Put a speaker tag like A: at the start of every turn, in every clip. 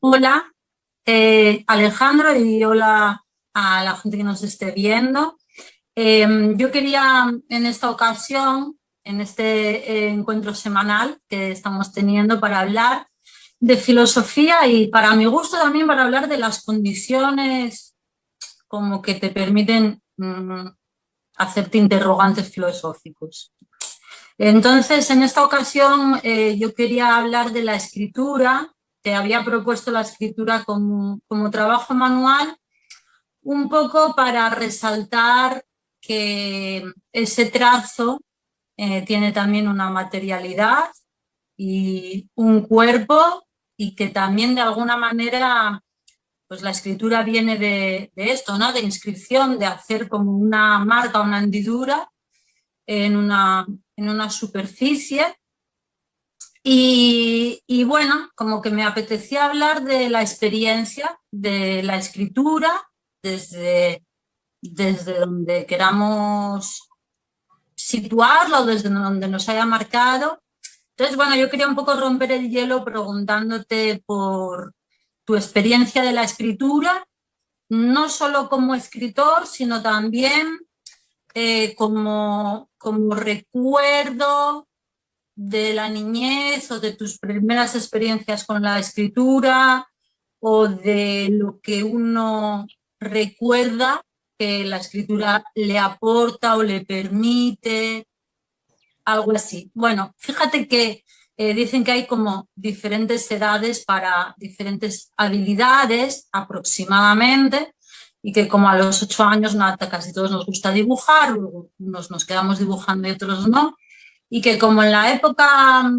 A: Hola, eh, Alejandro, y hola a la gente que nos esté viendo. Em, yo quería en esta ocasión, en este eh, encuentro semanal que estamos teniendo para hablar de filosofía y para mi gusto también para hablar de las condiciones como que te permiten mm, hacerte interrogantes filosóficos. Entonces, en esta ocasión eh, yo quería hablar de la escritura, había propuesto la escritura como, trabajo manual, un poco para resaltar que ese trazo eh, tiene también una materialidad y un cuerpo y que también de alguna manera pues la escritura viene de, esto, ¿no? de inscripción, de hacer como una marca, una hendidura en una, en una superficie. Y, bueno, como que me apetecía hablar de la experiencia de la escritura desde, desde donde queramos situarlo, desde donde nos haya marcado. Entonces, bueno, yo quería un poco romper el hielo preguntándote por tu experiencia de la escritura, no solo como escritor, sino también eh, como, como recuerdo de la niñez o de tus primeras experiencias con la escritura o de lo que uno recuerda que la escritura le aporta o le permite, algo así. Bueno, fíjate que eh, dicen que hay como diferentes edades para diferentes habilidades aproximadamente y que como a los ocho años casi todos nos gusta dibujar, unos nos quedamos dibujando y otros no, y que como en la época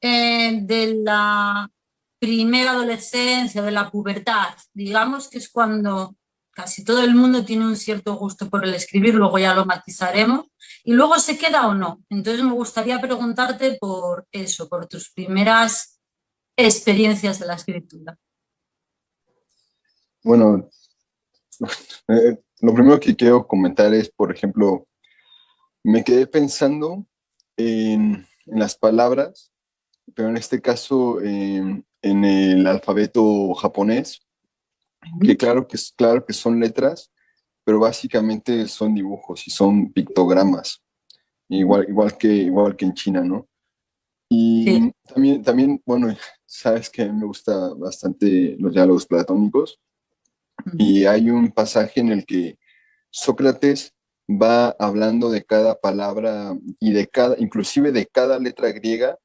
A: eh, de la primera adolescencia, de la pubertad, digamos que es cuando casi todo el mundo tiene un cierto gusto por el escribir, luego ya lo matizaremos, y luego se queda o no. Entonces me gustaría preguntarte por eso, por tus primeras experiencias de la escritura.
B: Bueno, eh, lo primero que quiero comentar es, por ejemplo, me quedé pensando en, las palabras, pero en este caso en el alfabeto japonés, que claro que, claro que son letras, pero básicamente son dibujos y son pictogramas, igual, igual, que, igual que en China, ¿no? Y también, también, bueno, sabes que me gusta bastante los diálogos platónicos, y hay un pasaje en el que Sócrates va hablando de cada palabra y de cada, inclusive de cada letra griega,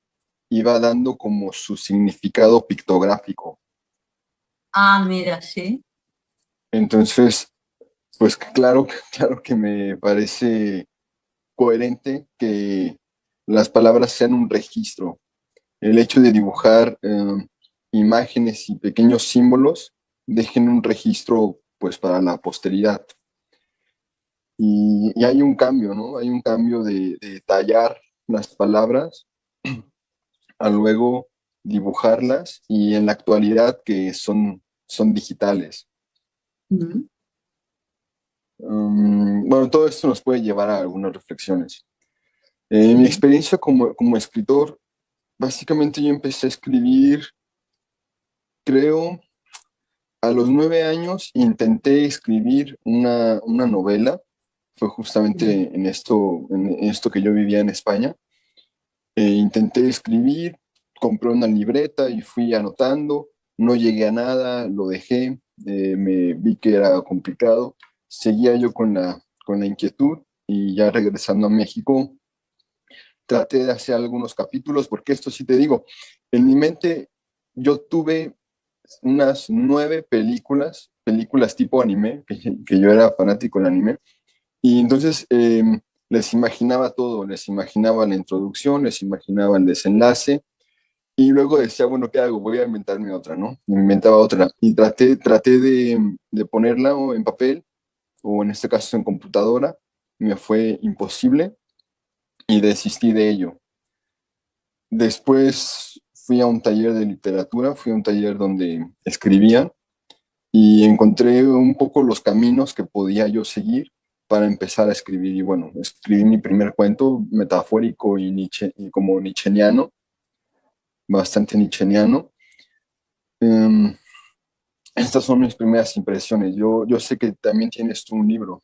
B: y va dando como su significado pictográfico.
A: Ah, mira, sí.
B: Entonces, pues claro, claro que me parece coherente que las palabras sean un registro. El hecho de dibujar eh, imágenes y pequeños símbolos dejen un registro pues para la posteridad. Y, hay un cambio, ¿no? Hay un cambio de, de tallar las palabras a luego dibujarlas y en la actualidad que son, son digitales. Um, bueno, todo esto nos puede llevar a algunas reflexiones. En mi experiencia como, como escritor, básicamente yo empecé a escribir, creo, a los nueve años intenté escribir una, una novela, fue justamente en esto, en esto que yo vivía en España. E intenté escribir, compré una libreta y fui anotando, no llegué a nada, lo dejé, eh, me vi que era complicado, seguía yo con la, con la inquietud y ya regresando a México traté de hacer algunos capítulos, porque esto sí te digo, en mi mente yo tuve unas nueve películas, películas tipo anime, que, yo era fanático del anime, y entonces em, les imaginaba todo, les imaginaba la introducción, les imaginaba el desenlace, y luego decía, bueno, ¿qué hago? Voy a inventarme otra, ¿no? Me inventaba otra. Y traté, traté de, de ponerla en papel, o en este caso en computadora. Me fue imposible y desistí de ello. Después fui a un taller de literatura, fui a un taller donde escribía y encontré un poco los caminos que podía yo seguir para empezar a escribir. Y bueno, escribí mi primer cuento metafórico y, Nietzsche, y como nicheniano, bastante nicheniano. Em, estas son mis primeras impresiones. Yo, yo sé que también tienes tú un libro.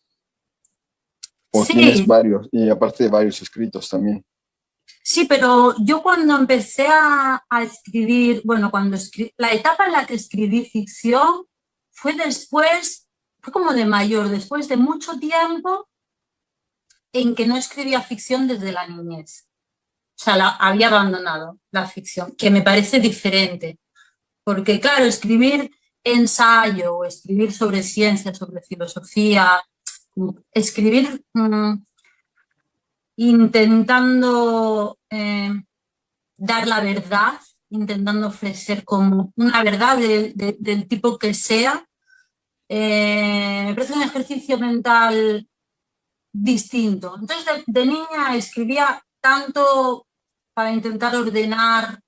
B: O tienes varios, y aparte de varios escritos también.
A: Sí, pero yo cuando empecé a, escribir, bueno, cuando escribí, la etapa en la que escribí ficción fue después, fue como de mayor, después de mucho tiempo en que no escribía ficción desde la niñez. O sea, había abandonado la ficción, que me parece diferente. Porque claro, escribir ensayo o escribir sobre ciencia, sobre filosofía, escribir mm, intentando eh, dar la verdad, intentando ofrecer como una verdad del tipo que sea, eh, me parece un ejercicio mental distinto. Entonces, de, niña escribía tanto para intentar ordenar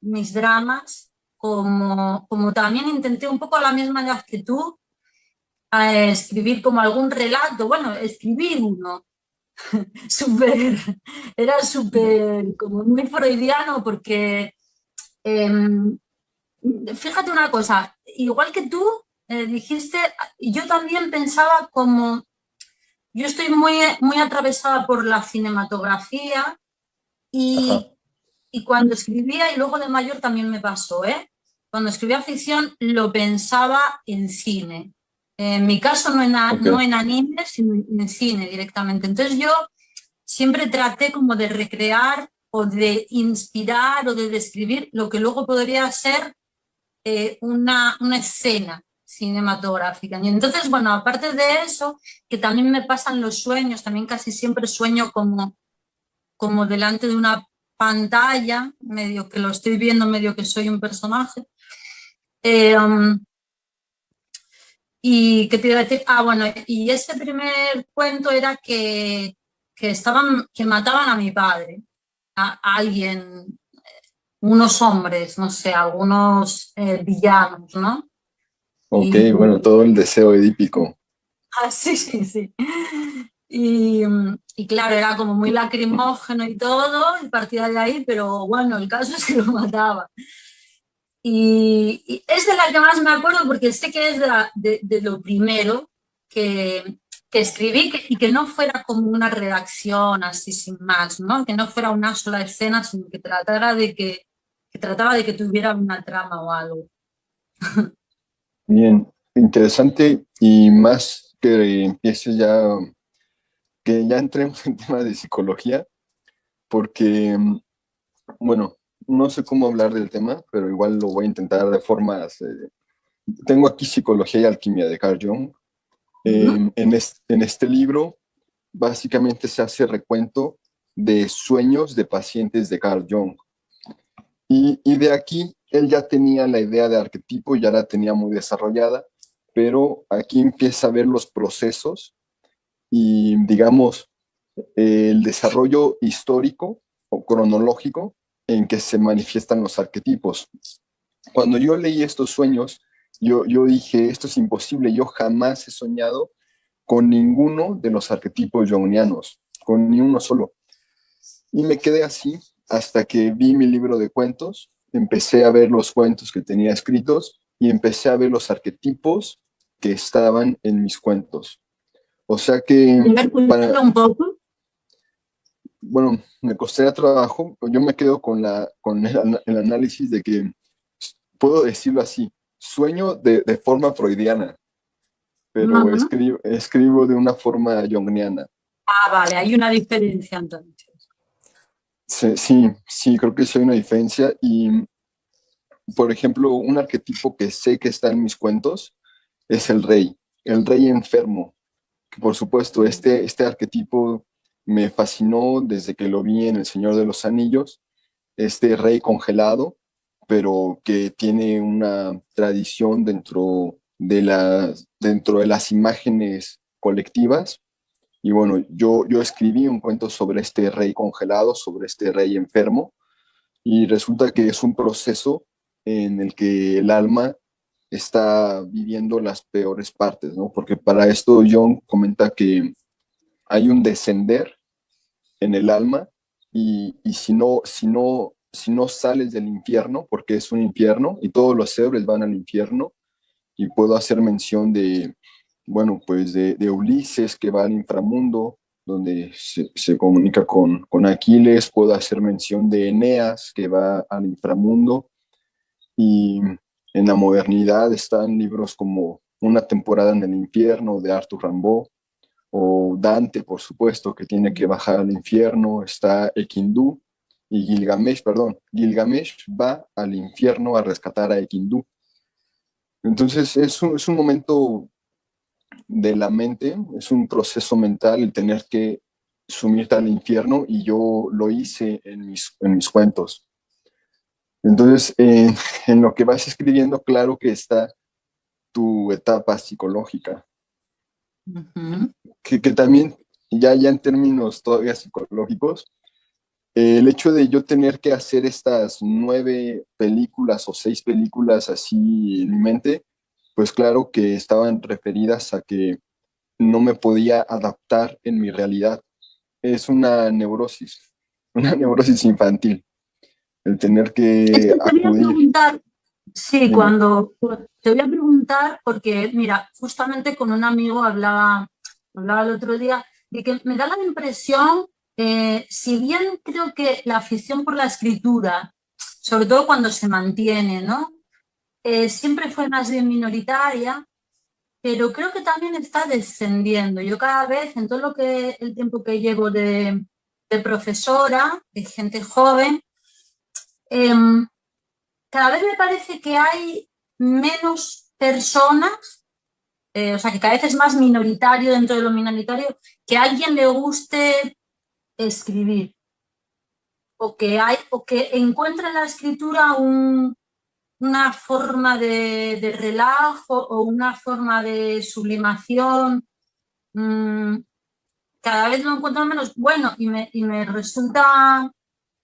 A: mis dramas, como, como también intenté un poco a la misma edad que tú, a escribir como algún relato, bueno, escribir uno, super, era súper como muy freudiano porque, em, fíjate una cosa, igual que tú eh, dijiste, yo también pensaba como, yo estoy muy, muy atravesada por la cinematografía y, y cuando escribía, y luego de mayor también me pasó, ¿eh? cuando escribía ficción lo pensaba en cine, en mi caso no en, no en anime, sino en cine directamente. Entonces yo siempre traté como de recrear o de inspirar o de describir lo que luego podría ser eh, una, una escena cinematográfica. Y entonces, bueno, aparte de eso, que también me pasan los sueños, también casi siempre sueño como, como delante de una pantalla, medio que lo estoy viendo, medio que soy un personaje. Eh, um, y qué te iba a decir, ah, bueno, y ese primer cuento era que, que estaban, que mataban a mi padre, a, alguien, unos hombres, no sé, algunos eh, villanos, ¿no?
B: Ok, bueno, todo el deseo edípico.
A: Ah, sí, sí, sí. Y, y, claro, era como muy lacrimógeno y todo, y partía de ahí, pero bueno, el caso es que lo mataba. Y, es de la que más me acuerdo porque sé que es de, lo primero que, que escribí y que no fuera como una redacción así sin más, ¿no? que no fuera una sola escena, sino que tratara de que, que trataba de que tuviera una trama o algo.
B: Bien, interesante y más que empieces ya, que ya entremos en tema de psicología, porque, bueno, no sé cómo hablar del tema, pero igual lo voy a intentar de formas... Eh, tengo aquí Psicología y Alquimia de Carl Jung. en, en este libro, básicamente se hace recuento de sueños de pacientes de Carl Jung. Y, y, de aquí, él ya tenía la idea de arquetipo, ya la tenía muy desarrollada, pero aquí empieza a ver los procesos y, digamos, el desarrollo histórico o cronológico en que se manifiestan los arquetipos. Cuando yo leí estos sueños, yo, yo dije, esto es imposible, yo jamás he soñado con ninguno de los arquetipos jungianos, con ni uno solo. Y me quedé así hasta que vi mi libro de cuentos, empecé a ver los cuentos que tenía escritos y empecé a ver los arquetipos que estaban en mis cuentos. O sea que... Para, un poco? bueno, me costaría trabajo, yo me quedo con, la, con el, análisis de que, puedo decirlo así, sueño de, de forma freudiana, pero escribo, escribo, de una forma jungiana.
A: Ah, vale, hay una diferencia entonces.
B: Sí, sí, creo que sí hay una diferencia y, por ejemplo, un arquetipo que sé que está en mis cuentos es el rey, el rey enfermo, que por supuesto este, este arquetipo me fascinó desde que lo vi en El Señor de los Anillos, este rey congelado, pero que tiene una tradición dentro de, las, dentro de las imágenes colectivas. Y bueno, yo, yo escribí un cuento sobre este rey congelado, sobre este rey enfermo, y resulta que es un proceso en el que el alma está viviendo las peores partes, ¿no? Porque para esto John comenta que hay un descender en el alma y, si, no, si, no, si no sales del infierno, porque es un infierno y todos los seres van al infierno, y puedo hacer mención de, bueno, pues de, Ulises que va al inframundo, donde se, comunica con, con, Aquiles, puedo hacer mención de Eneas que va al inframundo, y en la modernidad están libros como Una temporada en el infierno de Arthur Rimbaud, o Dante, por supuesto, que tiene que bajar al infierno, está Equindú, y Gilgamesh, perdón, Gilgamesh va al infierno a rescatar a Equindú. Entonces es un, es un momento de la mente, es un proceso mental el tener que sumirte al infierno y yo lo hice en mis, en mis cuentos. Entonces, en lo que vas escribiendo, claro que está tu etapa psicológica, que, que, también, ya, ya en términos todavía psicológicos, el hecho de yo tener que hacer estas nueve películas o seis películas así en mi mente, pues claro que estaban referidas a que no me podía adaptar en mi realidad. Es una neurosis, una neurosis infantil, el tener que acudir.
A: sí, cuando te voy a preguntar, porque mira, justamente con un amigo hablaba, hablaba el otro día, de que me da la impresión, eh, si bien creo que la afición por la escritura, sobre todo cuando se mantiene, ¿no? Eh, siempre fue más bien minoritaria, pero creo que también está descendiendo. Yo cada vez, en todo lo que el tiempo que llevo de, profesora, de gente joven, em, cada vez me parece que hay menos personas, eh, o sea, que cada vez es más minoritario dentro de lo minoritario, que a alguien le guste escribir. O que, hay, o que encuentre en la escritura un, una forma de, relajo o una forma de sublimación. Mm, cada vez lo encuentro menos bueno y me, y me resulta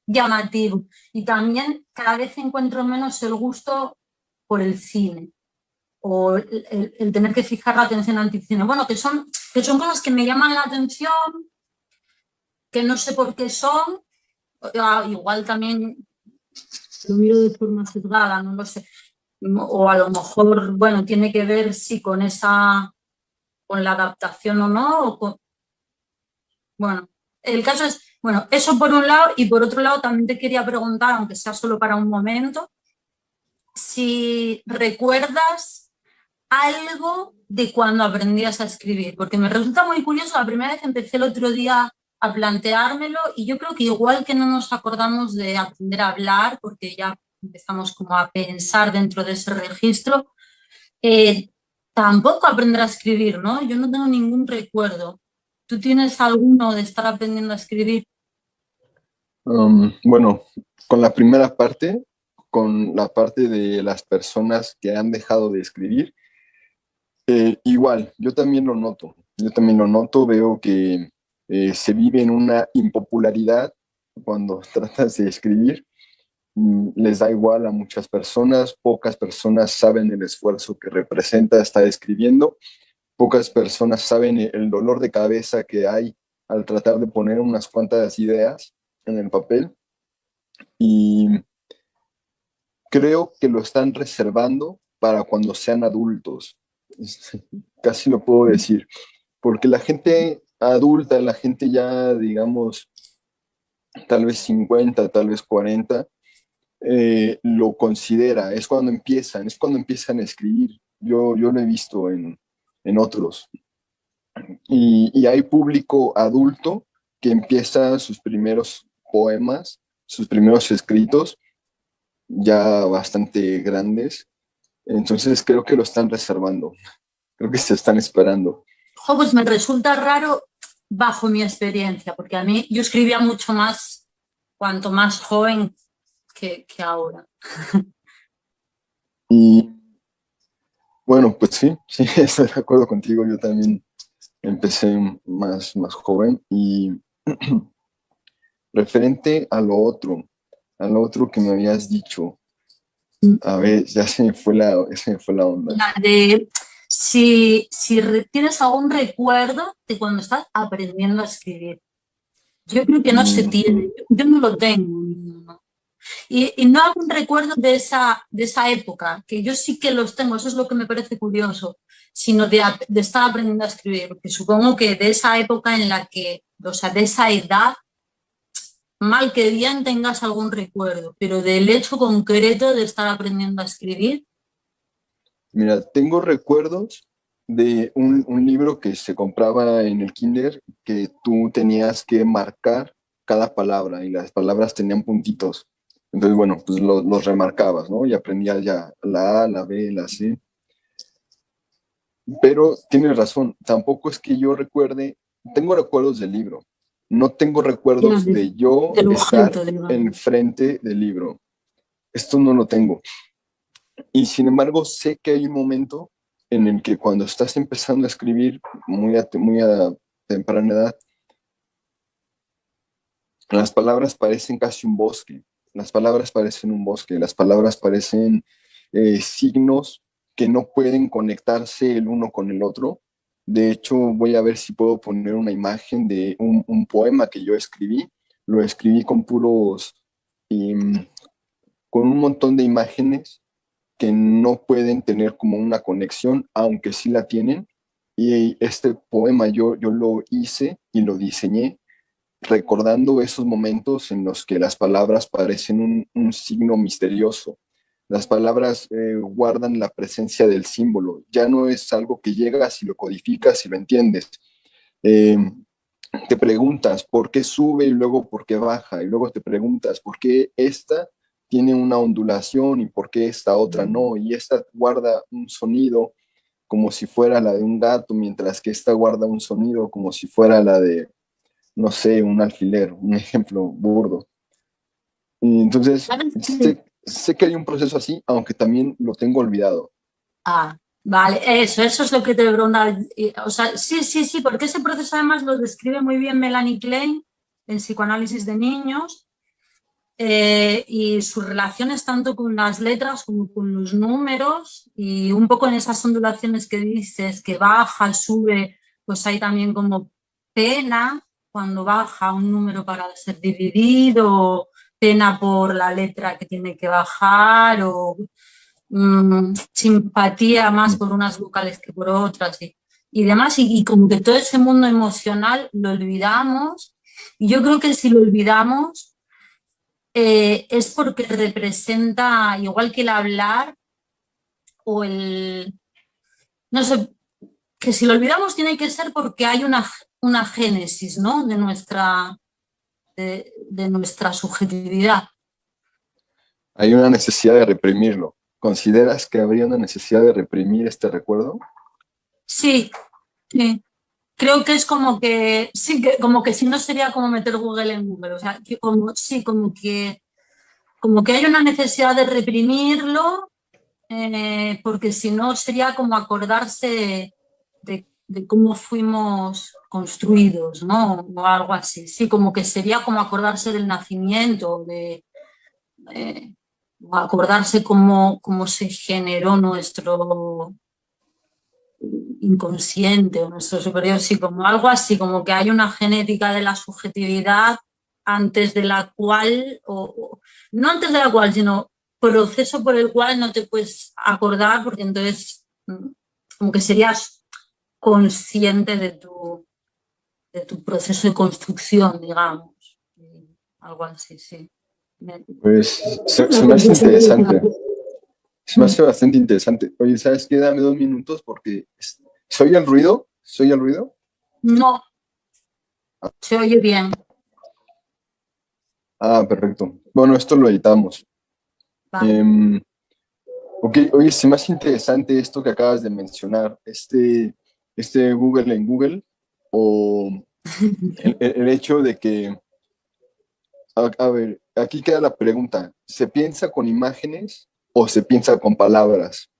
A: llamativo. Y también cada vez encuentro menos el gusto por el cine o el, tener que fijar la atención ante el cine. Bueno, que son, que son cosas que me llaman la atención, que no sé por qué son, ah, igual también lo miro de forma sesgada, no lo sé. O a lo mejor, bueno, tiene que ver si con esa, con la adaptación o no. Bueno, el caso es, bueno, eso por un lado y por otro lado también te quería preguntar, aunque sea solo para un momento, si recuerdas algo de cuando aprendías a escribir, porque me resulta muy curioso, la primera vez que empecé el otro día a planteármelo y yo creo que igual que no nos acordamos de aprender a hablar, porque ya empezamos como a pensar dentro de ese registro, eh, tampoco aprender a escribir, ¿no? Yo no tengo ningún recuerdo. ¿Tú tienes alguno de estar aprendiendo a escribir?
B: Um, bueno, con la primera parte, con la parte de las personas que han dejado de escribir, eh, igual, yo también lo noto. Yo también lo noto, veo que eh, se vive en una impopularidad cuando tratas de escribir. Mm, les da igual a muchas personas, pocas personas saben el esfuerzo que representa estar escribiendo, pocas personas saben el dolor de cabeza que hay al tratar de poner unas cuantas ideas en el papel. Y creo que lo están reservando para cuando sean adultos. Casi lo puedo decir. Porque la gente adulta, la gente ya, digamos, tal vez 50, tal vez 40, eh, lo considera, es cuando empiezan, es cuando empiezan a escribir. Yo, yo lo he visto en, en otros. Y, hay público adulto que empieza sus primeros poemas, sus primeros escritos, ya bastante grandes. Entonces creo que lo están reservando, creo que se están esperando.
A: pues me resulta raro bajo mi experiencia, porque a mí yo escribía mucho más cuanto más joven que, ahora.
B: Y bueno, pues sí, sí, estoy de acuerdo contigo, yo también empecé más, más joven y referente a lo otro, a lo otro que me habías dicho, mm. a ver, ya se me fue la, se me fue la onda.
A: La de si, si tienes algún recuerdo de cuando estás aprendiendo a escribir. Yo creo que no se mm. tiene, yo no lo tengo. Y, no hago un recuerdo de esa, de esa época, que yo sí que los tengo, eso es lo que me parece curioso, sino de, de estar aprendiendo a escribir, porque supongo que de esa época en la que, o sea, de esa edad, mal que bien tengas algún recuerdo, pero del hecho concreto de estar aprendiendo a escribir.
B: Mira, tengo recuerdos de un, un, libro que se compraba en el kinder que tú tenías que marcar cada palabra y las palabras tenían puntitos. Entonces, bueno, pues los remarcabas, ¿no? Y aprendías ya la A, la B, la C. Pero tienes razón, tampoco es que yo recuerde, tengo recuerdos del libro, no tengo recuerdos de yo estar enfrente del libro. Esto no lo tengo. Y sin embargo, sé que hay un momento en el que cuando estás empezando a escribir muy a, muy a temprana edad, las palabras parecen casi un bosque, las palabras parecen un bosque, las palabras parecen eh, signos que no pueden conectarse el uno con el otro. De hecho, voy a ver si puedo poner una imagen de un, poema que yo escribí. Lo escribí con puros, con un montón de imágenes que no pueden tener como una conexión, aunque sí la tienen. Y este poema yo, yo lo hice y lo diseñé recordando esos momentos en los que las palabras parecen un, signo misterioso. Las palabras eh, guardan la presencia del símbolo. Ya no es algo que llegas y lo codificas y lo entiendes. Eh, te preguntas por qué sube y luego por qué baja. Y luego te preguntas por qué esta tiene una ondulación y por qué esta otra no. Y esta guarda un sonido como si fuera la de un gato, mientras que esta guarda un sonido como si fuera la de, no sé, un alfiler, un ejemplo burdo. Y entonces, sé, sé, que hay un proceso así, aunque también lo tengo olvidado.
A: Ah, vale, eso, eso es lo que te preguntaba. O sea, sí, sí, sí, porque ese proceso además lo describe muy bien Melanie Klein en Psicoanálisis de Niños, eh, y sus relaciones tanto con las letras como con los números y un poco en esas ondulaciones que dices, que baja, sube, pues hay también como pena cuando baja un número para ser dividido, pena por la letra que tiene que bajar o mm, simpatía más por unas vocales que por otras y, y demás y, y como que todo ese mundo emocional lo olvidamos. Y yo creo que si lo olvidamos eh, es porque representa, igual que el hablar o el... No sé, que si lo olvidamos tiene que ser porque hay una, una génesis ¿no? de, nuestra, de, nuestra subjetividad.
B: Hay una necesidad de reprimirlo. ¿Consideras que habría una necesidad de reprimir este recuerdo?
A: Sí, sí creo que es como que, sí, que, como que si no sería como meter Google en Google, o sea, como, sí, como que, como que hay una necesidad de reprimirlo, eh, porque si no sería como acordarse de, cómo fuimos construidos, ¿no? O algo así, sí, como que sería como acordarse del nacimiento, de, acordarse cómo, cómo se generó nuestro, inconsciente o nuestro superior, sí, como algo así, como que hay una genética de la subjetividad antes de la cual, o, no antes de la cual, sino proceso por el cual no te puedes acordar porque entonces mm, como que serías consciente de tu, de tu proceso de construcción, digamos. Algo así, sí.
B: Pues se, me hace interesante. Se me hace bastante interesante. Oye, ¿sabes qué? Dame dos minutos porque ¿Se oye el ruido? ¿Se oye el ruido?
A: No. Se oye bien.
B: Ah, perfecto. Bueno, esto lo editamos. Em, ok, oye, es más interesante esto que acabas de mencionar, este, este Google en Google, o el, hecho de que, a, ver, aquí queda la pregunta, ¿se piensa con imágenes o se piensa con palabras?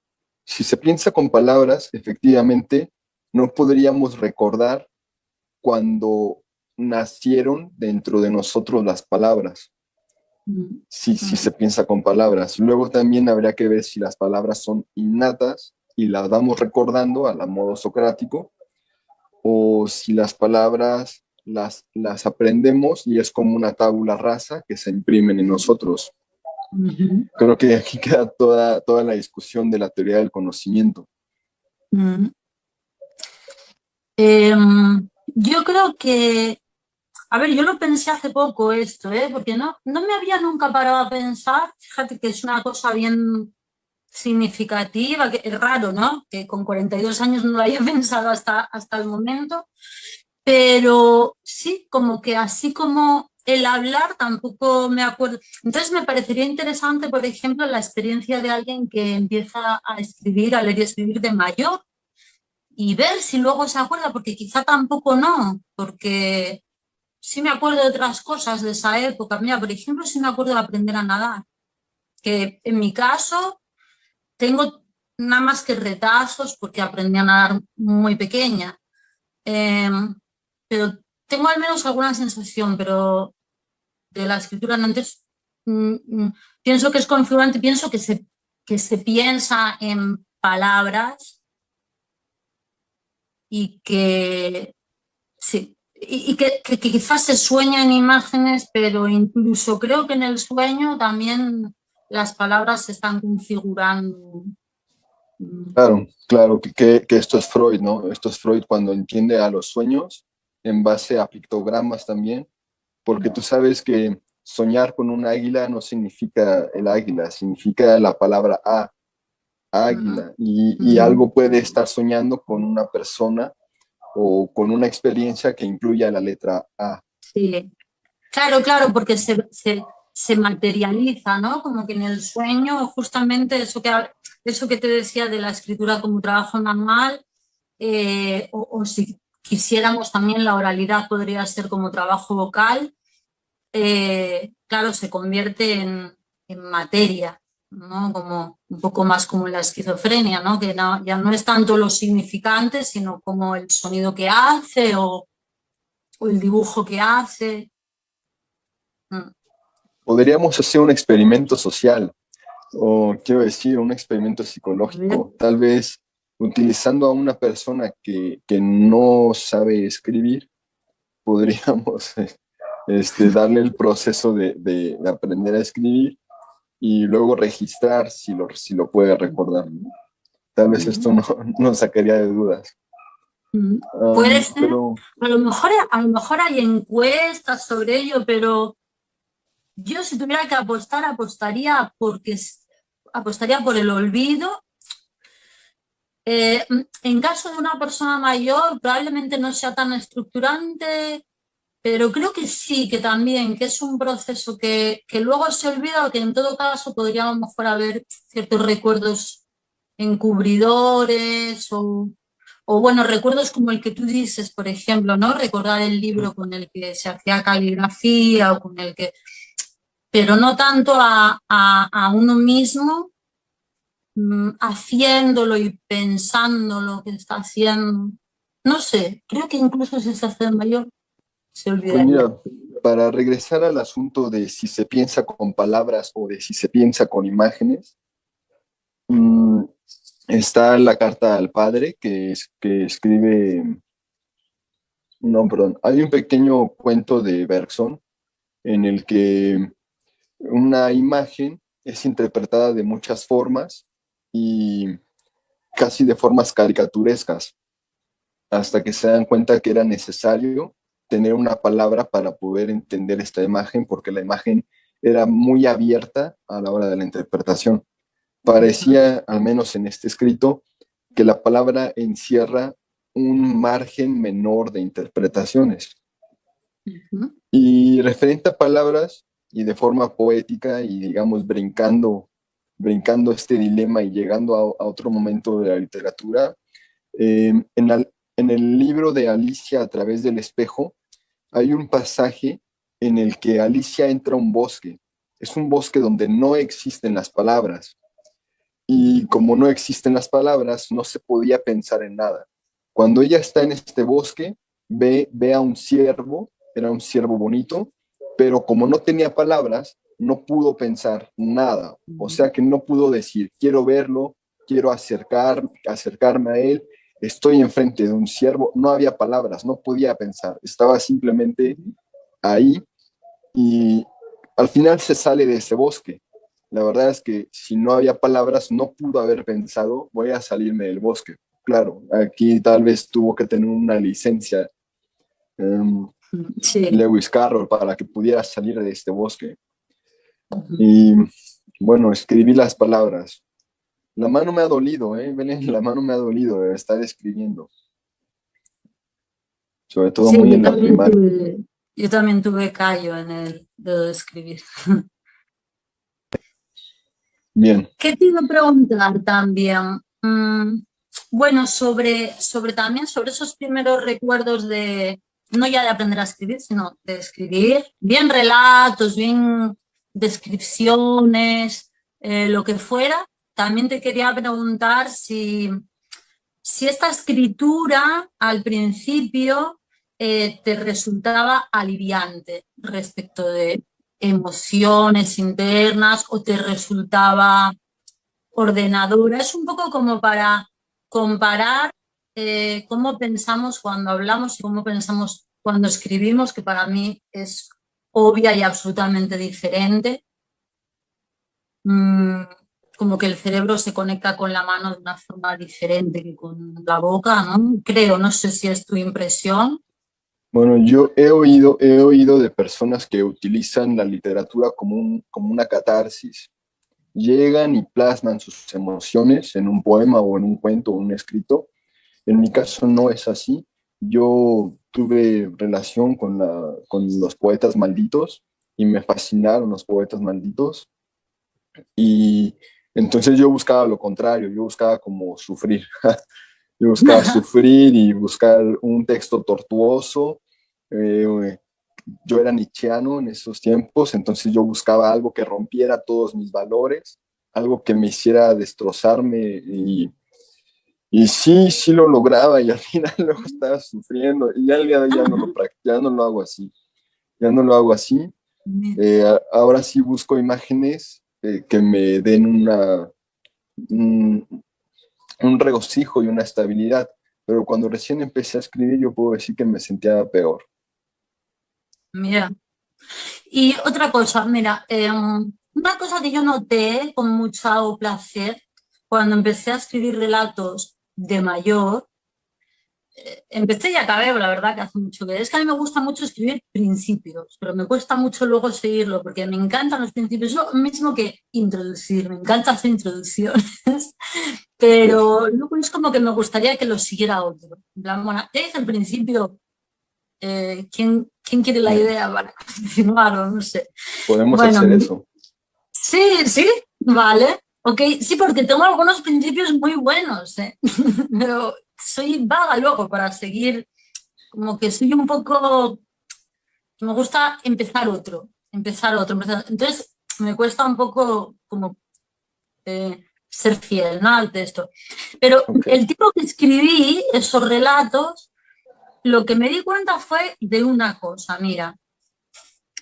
B: Si se piensa con palabras, efectivamente, no podríamos recordar cuando nacieron dentro de nosotros las palabras. Si, si se piensa con palabras. Luego también habría que ver si las palabras son innatas y las vamos recordando a la modo socrático, o si las palabras las, las aprendemos y es como una tabula rasa que se imprimen en nosotros. Creo que aquí queda toda, toda la discusión de la teoría del conocimiento.
A: Em, yo creo que, a ver, yo lo pensé hace poco esto, ¿eh? porque no, no me había nunca parado a pensar, fíjate que es una cosa bien significativa, que es raro, ¿no? Que con 42 años no lo haya pensado hasta, hasta el momento, pero sí, como que así como el hablar tampoco me acuerdo. Entonces me parecería interesante, por ejemplo, la experiencia de alguien que empieza a escribir, a leer y escribir de mayor y ver si luego se acuerda, porque quizá tampoco no, porque sí me acuerdo de otras cosas de esa época. Mira, por ejemplo, sí me acuerdo de aprender a nadar, que en mi caso tengo nada más que retazos porque aprendí a nadar muy pequeña. Em, pero tengo al menos alguna sensación, pero de la escritura antes mm, mm, pienso que es configurante, pienso que se, que se piensa en palabras y que sí, y, que, quizás se sueña en imágenes, pero incluso creo que en el sueño también las palabras se están configurando.
B: Claro, claro, que, que, esto es Freud, ¿no? Esto es Freud cuando entiende a los sueños en base a pictogramas también, porque tú sabes que soñar con un águila no significa el águila, significa la palabra A, águila, y, algo puede estar soñando con una persona o con una experiencia que incluya la letra A.
A: Sí, claro, claro, porque se, se, materializa, ¿no? Como que en el sueño, justamente eso que, eso que te decía de la escritura como trabajo manual, eh, o, si quisiéramos también la oralidad podría ser como trabajo vocal, eh, claro, se convierte en, materia, ¿no? Como, un poco más como la esquizofrenia, ¿no? que ya no es tanto lo significante, sino como el sonido que hace o, el dibujo que hace.
B: Mm. Podríamos hacer un experimento social, o quiero decir, un experimento psicológico, tal vez utilizando a una persona que, no sabe escribir, podríamos este, darle el proceso de, aprender a escribir y luego registrar si lo, si lo puede recordar. Tal vez esto no, no sacaría de dudas.
A: Ah, puede ser, a, lo mejor, a lo mejor hay encuestas sobre ello, pero yo si tuviera que apostar, apostaría, porque, apostaría por el olvido eh, en caso de una persona mayor probablemente no sea tan estructurante, pero creo que sí, que también, que es un proceso que, luego se olvida o que en todo caso podríamos mejor haber ciertos recuerdos encubridores o, o, bueno, recuerdos como el que tú dices, por ejemplo, ¿no? Recordar el libro con el que se hacía caligrafía o con el que... Pero no tanto a, a uno mismo Mm, haciéndolo y pensando lo que está haciendo. No sé, creo que incluso si se hace mayor, se olvida.
B: Pues para regresar al asunto de si se piensa con palabras o de si se piensa con imágenes, mm, está la carta al padre que, que escribe, no, perdón, hay un pequeño cuento de Bergson en el que una imagen es interpretada de muchas formas y casi de formas caricaturescas, hasta que se dan cuenta que era necesario tener una palabra para poder entender esta imagen, porque la imagen era muy abierta a la hora de la interpretación. Parecía, al menos en este escrito, que la palabra encierra un margen menor de interpretaciones. Y referente a palabras, y de forma poética y digamos brincando brincando este dilema y llegando a, otro momento de la literatura. En, en el libro de Alicia a través del espejo hay un pasaje en el que Alicia entra a un bosque. Es un bosque donde no existen las palabras. Y como no existen las palabras, no se podía pensar en nada. Cuando ella está en este bosque, ve, ve a un ciervo, era un ciervo bonito, pero como no tenía palabras, no pudo pensar nada, o sea que no pudo decir, quiero verlo, quiero acercar, acercarme a él, estoy enfrente de un siervo, no había palabras, no podía pensar, estaba simplemente ahí y al final se sale de ese bosque la verdad es que si no había palabras, no pudo haber pensado, voy a salirme del bosque. Claro, aquí tal vez tuvo que tener una licencia em, Lewis Carroll para que pudiera salir de este bosque. Y bueno, escribí las palabras. La mano me ha dolido, ¿eh? la mano me ha dolido de estar escribiendo. Sobre todo muy en la primaria.
A: yo también tuve callo en el de escribir.
B: Bien.
A: ¿Qué te iba a preguntar también? Mm, bueno, sobre, sobre también sobre esos primeros recuerdos de, no ya de aprender a escribir, sino de escribir, bien relatos, bien descripciones, eh, lo que fuera. También te quería preguntar si, si esta escritura al principio eh, te resultaba aliviante respecto de emociones internas o te resultaba ordenadora. Es un poco como para comparar eh, cómo pensamos cuando hablamos y cómo pensamos cuando escribimos, que para mí es obvia y absolutamente diferente. Mm, como que el cerebro se conecta con la mano de una forma diferente que con la boca, ¿no? Creo, no sé si es tu impresión.
B: Bueno, yo he oído, he oído de personas que utilizan la literatura como, un, como una catarsis. Llegan y plasman sus emociones en un poema o en un cuento o un escrito. En mi caso no es así. Yo tuve relación con, la, con los poetas malditos y me fascinaron los poetas malditos. Y entonces yo buscaba lo contrario, yo buscaba como sufrir. yo buscaba sufrir y buscar un texto tortuoso eh, yo era nichiano en esos tiempos, entonces yo buscaba algo que rompiera todos mis valores, algo que me hiciera destrozarme y, y sí, sí lo lograba y al final luego estaba sufriendo y ya, ya, ya, no, lo, ya no lo hago así, ya no lo hago así. Eh, ahora sí busco imágenes eh, que me den una, un, un regocijo y una estabilidad, pero cuando recién empecé a escribir yo puedo decir que me sentía peor.
A: Mira. Y otra cosa, mira, em, una cosa que yo noté con mucho placer cuando empecé a escribir relatos de mayor, eh, empecé y acabé, la verdad que hace mucho que es que a mí me gusta mucho escribir principios, pero me cuesta mucho luego seguirlo porque me encantan los principios, lo mismo que introducir, me encanta hacer introducciones, pero luego es como que me gustaría que lo siguiera otro. En plan, bueno, ya hice el principio, eh, ¿quién, ¿quién, quiere la idea para continuar? No sé.
B: Podemos hacer eso.
A: Sí, sí, vale. Ok, sí, porque tengo algunos principios muy buenos, ¿eh? pero soy vaga luego para seguir, como que soy un poco, me gusta empezar otro, empezar otro. Entonces me cuesta un poco como eh, ser fiel ¿no? al texto. Pero el tipo que escribí, esos relatos, lo que me di cuenta fue de una cosa, mira,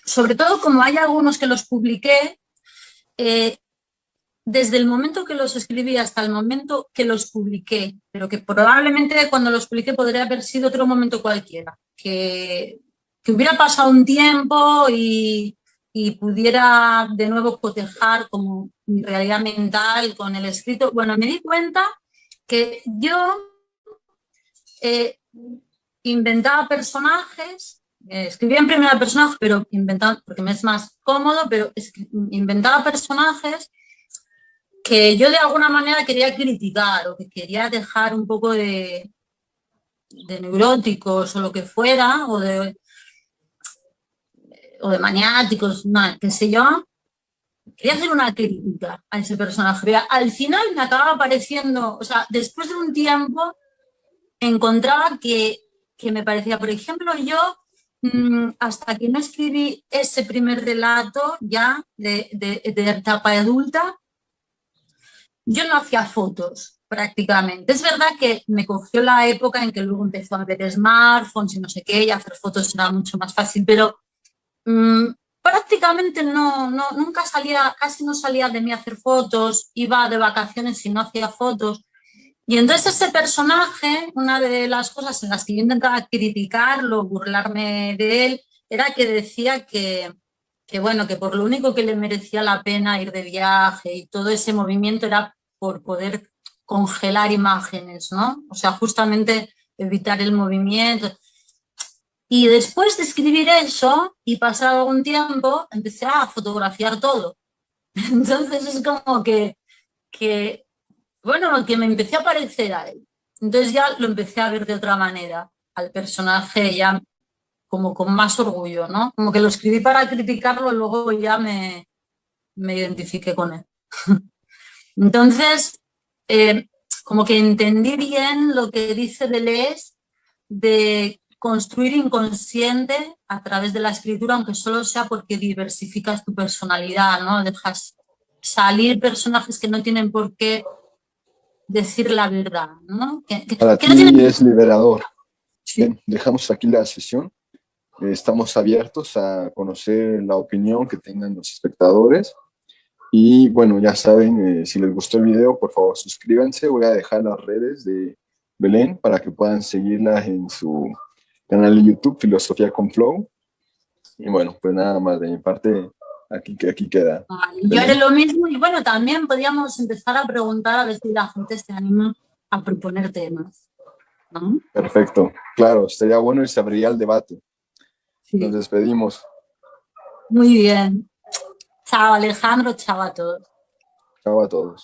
A: sobre todo como hay algunos que los publiqué, eh, desde el momento que los escribí hasta el momento que los publiqué, pero que probablemente cuando los publiqué podría haber sido otro momento cualquiera, que, hubiera pasado un tiempo y, pudiera de nuevo cotejar como mi realidad mental con el escrito. Bueno, me di cuenta que yo eh, inventaba personajes, eh, escribía en primera persona, pero inventaba, porque me es más cómodo, pero inventaba personajes que yo de alguna manera quería criticar o que quería dejar un poco de, de neuróticos o lo que fuera, o de, o de maniáticos, qué sé yo, quería hacer una crítica a ese personaje. Al final me acababa pareciendo, o sea, después de un tiempo encontraba que que me parecía, por ejemplo, yo mm, hasta que no escribí ese primer relato ya de, de, de etapa adulta, yo no hacía fotos prácticamente. Es verdad que me cogió la época en que luego empezó a haber smartphones y no sé qué, y hacer fotos era mucho más fácil, pero mm, prácticamente no, no, nunca salía, casi no salía de mí a hacer fotos, iba de vacaciones y no hacía fotos. Y entonces ese personaje, una de las cosas en las que yo intentaba criticarlo, burlarme de él, era que decía que, que bueno, que por lo único que le merecía la pena ir de viaje y todo ese movimiento era por poder congelar imágenes, ¿no? O sea, justamente evitar el movimiento. Y después de escribir eso y pasar algún tiempo, empecé a fotografiar todo. Entonces es como que, que bueno, que me empecé a parecer a él. Entonces ya lo empecé a ver de otra manera, al personaje ya como con más orgullo, ¿no? Como que lo escribí para criticarlo y luego ya me, me identifiqué con él. Entonces, eh, como que entendí bien lo que dice Deleuze de construir inconsciente a través de la escritura, aunque solo sea porque diversificas tu personalidad, ¿no? Dejas salir personajes que no tienen por qué decir la verdad, ¿no?
B: Para ti es liberador. Bien, dejamos aquí la sesión. Estamos abiertos a conocer la opinión que tengan los espectadores. Y bueno, ya saben, eh, si les gustó el video, por favor suscríbanse. Voy a dejar las redes de Belén para que puedan seguirla en su canal de YouTube, Filosofía con Flow. Y bueno, pues nada más de mi parte, aquí, aquí queda.
A: yo haré lo mismo y bueno, también podríamos empezar a preguntar a ver si la gente se anima a proponer temas.
B: Perfecto, claro, sería bueno y se abriría el debate. Nos despedimos.
A: Muy bien. Chao Alejandro, chao a todos.
B: Chao a todos.